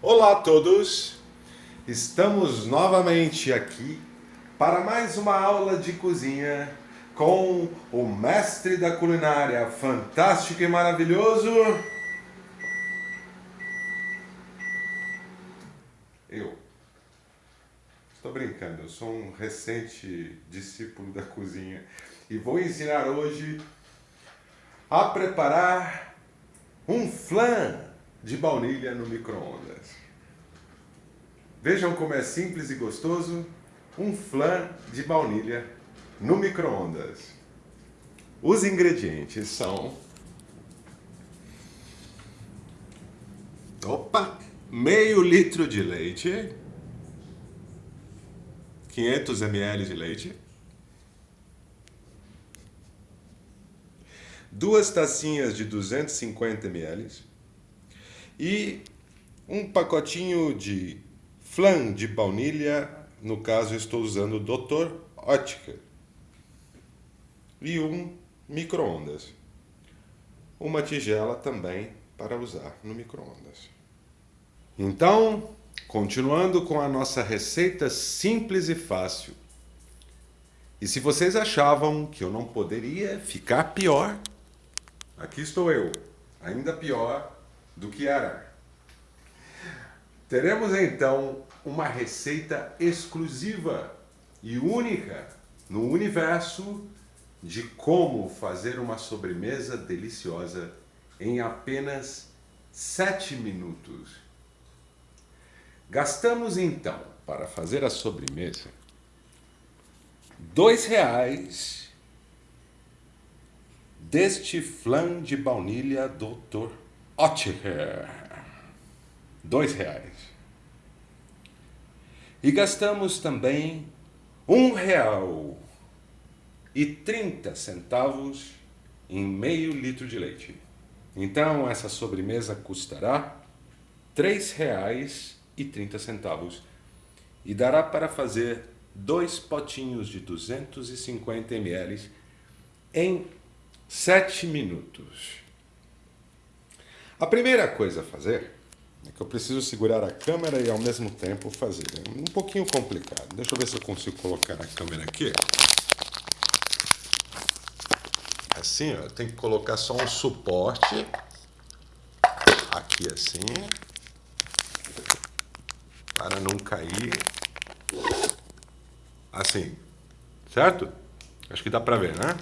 Olá a todos! Estamos novamente aqui para mais uma aula de cozinha com o mestre da culinária fantástico e maravilhoso... Eu. Estou brincando, eu sou um recente discípulo da cozinha e vou ensinar hoje a preparar um flan de baunilha no micro-ondas. Vejam como é simples e gostoso um flan de baunilha no micro-ondas. Os ingredientes são... Opa! Meio litro de leite, 500 ml de leite, duas tacinhas de 250 ml e um pacotinho de flan de baunilha, no caso estou usando o Dr. Oetker, e um micro-ondas. Uma tigela também para usar no micro-ondas. Então, continuando com a nossa receita simples e fácil. E se vocês achavam que eu não poderia ficar pior, aqui estou eu, ainda pior do que era. Teremos então uma receita exclusiva e única no universo de como fazer uma sobremesa deliciosa em apenas 7 minutos. Gastamos então, para fazer a sobremesa, dois reais deste flan de baunilha Dr. Oetker. Dois reais. E gastamos também um real e trinta centavos em meio litro de leite. Então essa sobremesa custará três reais e 30 centavos e dará para fazer dois potinhos de 250 ml em 7 minutos. A primeira coisa a fazer é que eu preciso segurar a câmera e ao mesmo tempo fazer. É um pouquinho complicado. Deixa eu ver se eu consigo colocar a câmera aqui. Assim, ó, tem que colocar só um suporte aqui assim para não cair. Assim, certo? Acho que dá para ver, né?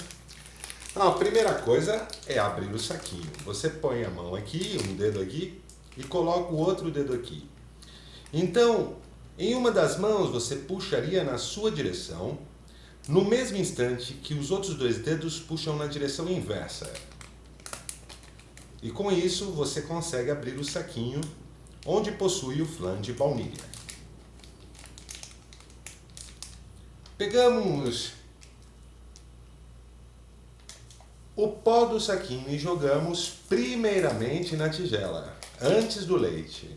Então, a primeira coisa é abrir o saquinho. Você põe a mão aqui, um dedo aqui, e coloca o outro dedo aqui. Então, em uma das mãos você puxaria na sua direção, no mesmo instante que os outros dois dedos puxam na direção inversa. E com isso você consegue abrir o saquinho onde possui o flan de baunilha. Pegamos o pó do saquinho e jogamos primeiramente na tigela, antes do leite.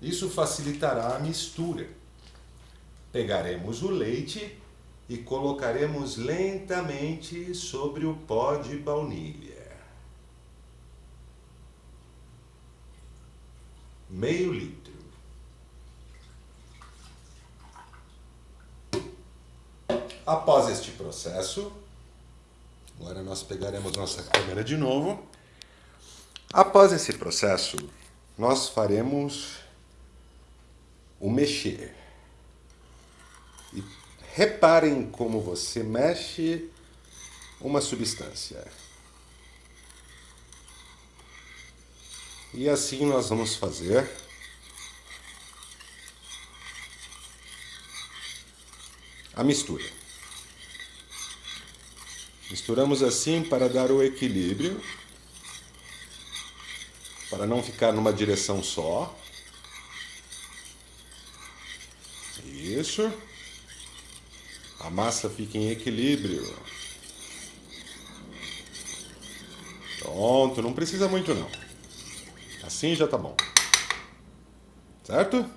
Isso facilitará a mistura. Pegaremos o leite e colocaremos lentamente sobre o pó de baunilha. meio litro. Após este processo, agora nós pegaremos nossa câmera de novo. Após esse processo, nós faremos o mexer. E reparem como você mexe uma substância. E assim nós vamos fazer a mistura. Misturamos assim para dar o equilíbrio, para não ficar numa direção só. Isso. A massa fica em equilíbrio. Pronto, não precisa muito não. Assim já tá bom. Certo?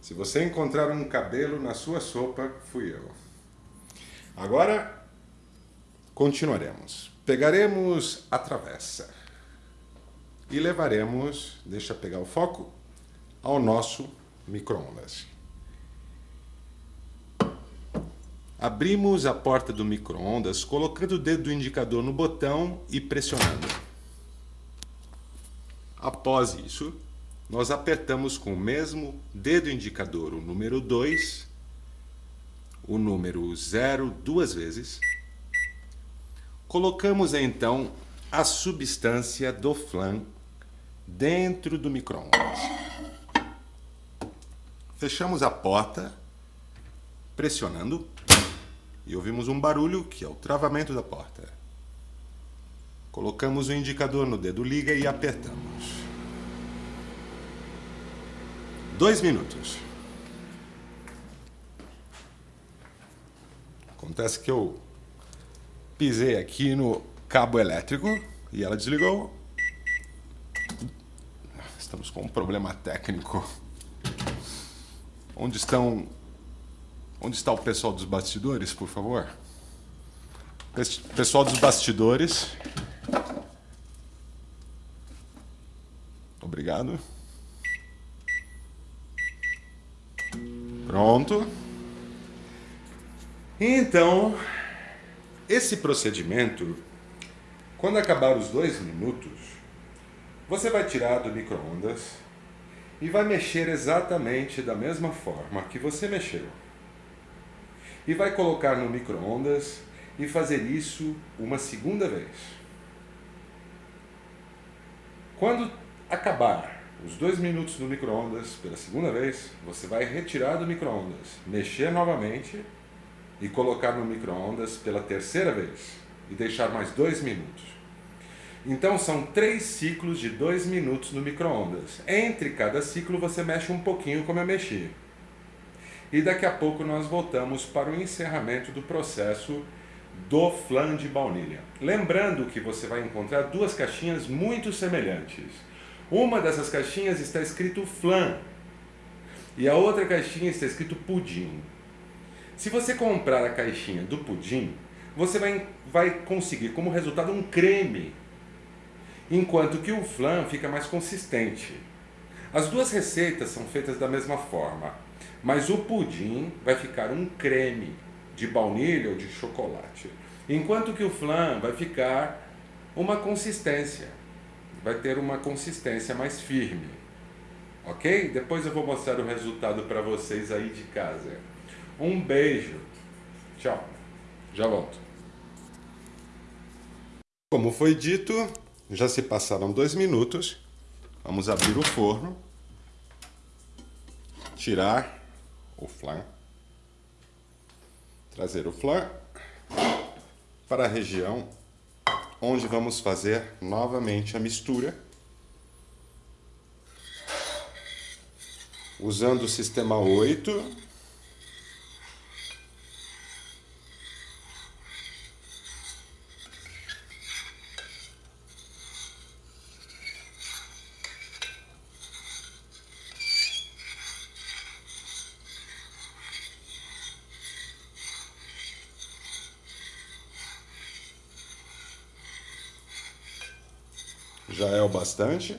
Se você encontrar um cabelo na sua sopa, fui eu. Agora, continuaremos. Pegaremos a travessa. e levaremos, deixa pegar o foco, ao nosso micro-ondas. Abrimos a porta do micro-ondas colocando o dedo do indicador no botão e pressionando. Após isso, nós apertamos com o mesmo dedo indicador o número 2, o número 0 duas vezes. Colocamos então a substância do flan dentro do micro-ondas. Fechamos a porta, pressionando e ouvimos um barulho que é o travamento da porta. Colocamos o indicador no dedo liga e apertamos. Dois minutos. Acontece que eu pisei aqui no cabo elétrico e ela desligou. Estamos com um problema técnico. Onde estão Onde está o pessoal dos bastidores, por favor? Pessoal dos bastidores. Obrigado. Pronto. Então, esse procedimento, quando acabar os dois minutos, você vai tirar do micro-ondas e vai mexer exatamente da mesma forma que você mexeu e vai colocar no micro-ondas e fazer isso uma segunda vez. Quando acabar os dois minutos no micro-ondas pela segunda vez, você vai retirar do micro-ondas, mexer novamente e colocar no micro-ondas pela terceira vez e deixar mais dois minutos. Então são três ciclos de dois minutos no micro-ondas. Entre cada ciclo você mexe um pouquinho como eu mexi e daqui a pouco nós voltamos para o encerramento do processo do flan de baunilha. Lembrando que você vai encontrar duas caixinhas muito semelhantes. Uma dessas caixinhas está escrito flan e a outra caixinha está escrito pudim. Se você comprar a caixinha do pudim, você vai, vai conseguir como resultado um creme, enquanto que o flan fica mais consistente. As duas receitas são feitas da mesma forma. Mas o pudim vai ficar um creme de baunilha ou de chocolate. Enquanto que o flan vai ficar uma consistência. Vai ter uma consistência mais firme. Ok? Depois eu vou mostrar o resultado para vocês aí de casa. Um beijo. Tchau. Já volto. Como foi dito, já se passaram dois minutos. Vamos abrir o forno. Tirar o flan, trazer o flan para a região onde vamos fazer novamente a mistura, usando o sistema 8, já é o bastante.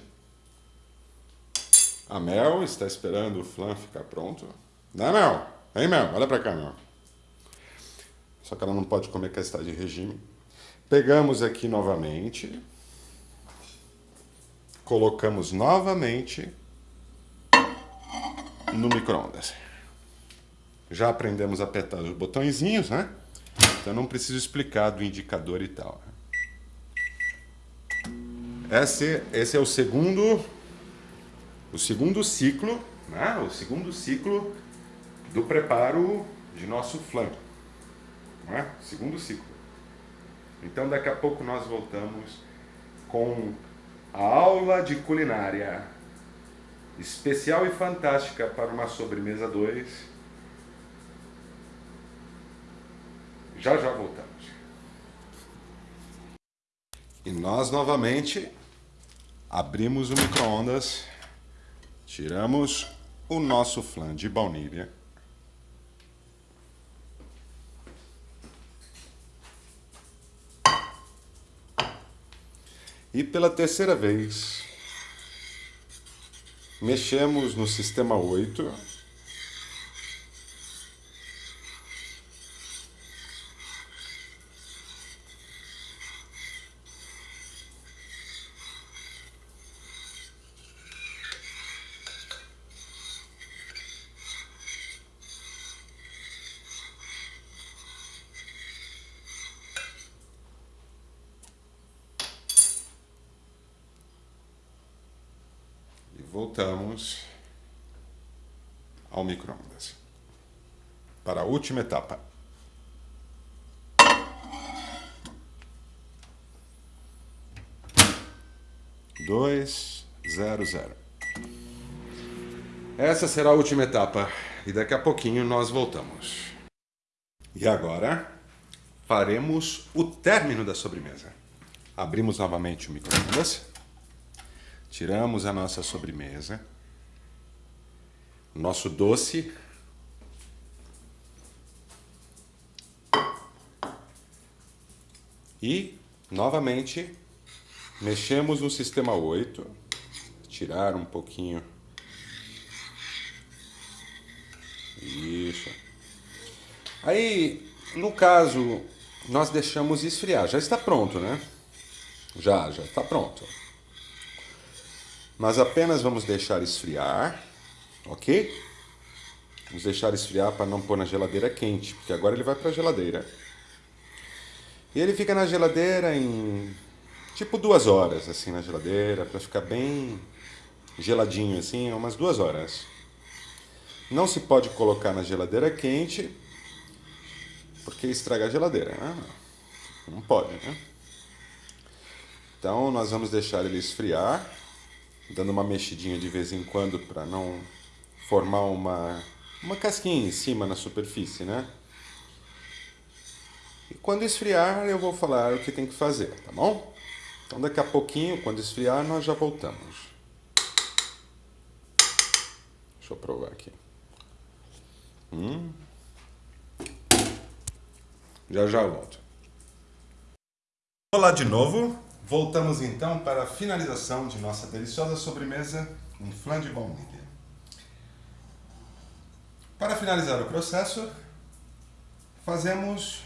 A Mel está esperando o flan ficar pronto. Né, Mel? Vem, Mel. Olha pra cá, Mel. Só que ela não pode comer que ela está de regime. Pegamos aqui novamente. Colocamos novamente no micro-ondas. Já aprendemos a apertar os botõezinhos, né? Então não preciso explicar do indicador e tal. Esse, esse é o segundo, o segundo ciclo, né? o segundo ciclo do preparo de nosso flan. Né? Segundo ciclo. Então daqui a pouco nós voltamos com a aula de culinária especial e fantástica para uma sobremesa 2. Já já voltamos. E nós novamente Abrimos o micro-ondas, tiramos o nosso flan de baunilha. E pela terceira vez, mexemos no sistema 8. Voltamos ao microondas para a última etapa. Dois, zero, zero. Essa será a última etapa e daqui a pouquinho nós voltamos. E agora faremos o término da sobremesa. Abrimos novamente o microondas. Tiramos a nossa sobremesa, nosso doce. E, novamente, mexemos no sistema 8, tirar um pouquinho. Isso. Aí, no caso, nós deixamos esfriar. Já está pronto, né? Já, já está pronto. Mas apenas vamos deixar esfriar, ok? Vamos deixar esfriar para não pôr na geladeira quente, porque agora ele vai para a geladeira. E ele fica na geladeira em tipo duas horas, assim, na geladeira, para ficar bem geladinho, assim, umas duas horas. Não se pode colocar na geladeira quente, porque estraga a geladeira, né? Não pode, né? Então, nós vamos deixar ele esfriar dando uma mexidinha de vez em quando para não formar uma, uma casquinha em cima na superfície, né? E quando esfriar eu vou falar o que tem que fazer, tá bom? Então daqui a pouquinho, quando esfriar, nós já voltamos. Deixa eu provar aqui. Hum. Já já volto. Olá de novo. Voltamos então para a finalização de nossa deliciosa sobremesa em flan de baunilha. Para finalizar o processo, fazemos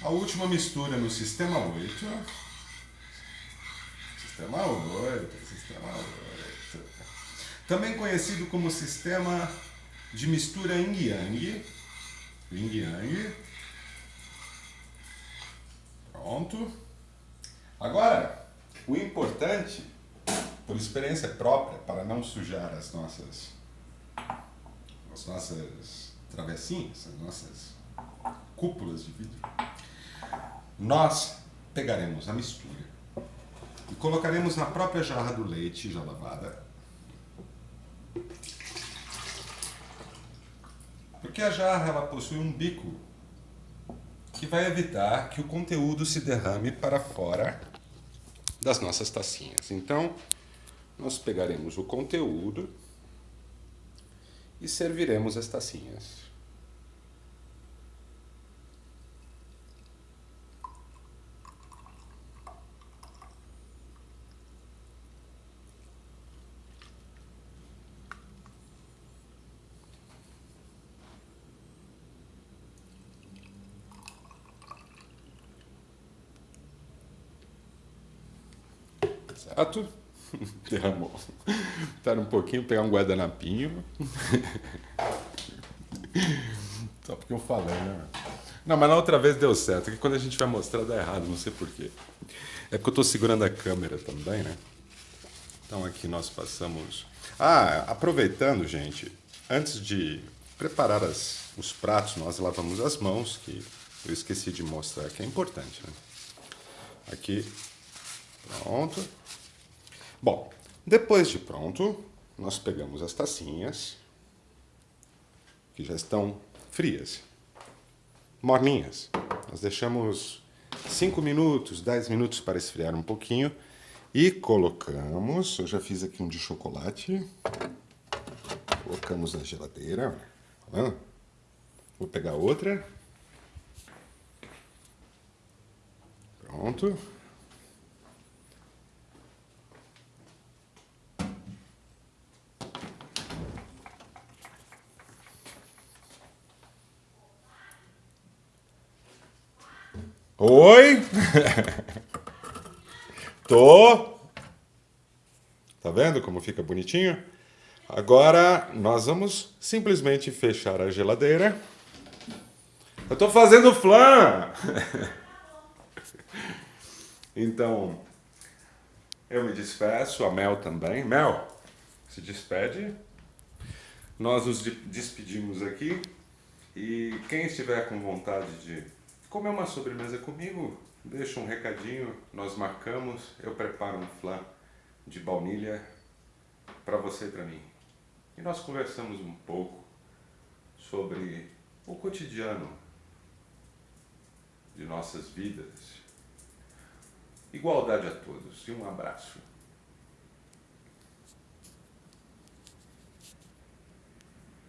a última mistura no sistema 8. Sistema 8, sistema 8. Também conhecido como sistema de mistura yin-yang. Yin-yang. Pronto. Agora, o importante, por experiência própria, para não sujar as nossas, as nossas travessinhas, as nossas cúpulas de vidro, nós pegaremos a mistura e colocaremos na própria jarra do leite já lavada. Porque a jarra ela possui um bico que vai evitar que o conteúdo se derrame para fora das nossas tacinhas. Então, nós pegaremos o conteúdo e serviremos as tacinhas. Certo? Derramou. Espera um pouquinho, pegar um guardanapinho. Só porque eu falei, né? Não, mas na outra vez deu certo. Que quando a gente vai mostrar dá errado, não sei porquê. É porque eu estou segurando a câmera também, né? Então aqui nós passamos... Ah, aproveitando, gente, antes de preparar as, os pratos, nós lavamos as mãos, que eu esqueci de mostrar, que é importante, né? Aqui, pronto. Bom, depois de pronto, nós pegamos as tacinhas, que já estão frias, morninhas. Nós deixamos 5 minutos, 10 minutos para esfriar um pouquinho e colocamos, eu já fiz aqui um de chocolate, colocamos na geladeira, Vou pegar outra. Pronto. Oi? Tô. Tá vendo como fica bonitinho? Agora nós vamos simplesmente fechar a geladeira. Eu tô fazendo flan! então, eu me despeço, a Mel também. Mel, se despede. Nós nos despedimos aqui. E quem estiver com vontade de comer uma sobremesa comigo, deixa um recadinho, nós marcamos, eu preparo um flan de baunilha para você e para mim. E nós conversamos um pouco sobre o cotidiano de nossas vidas. Igualdade a todos e um abraço.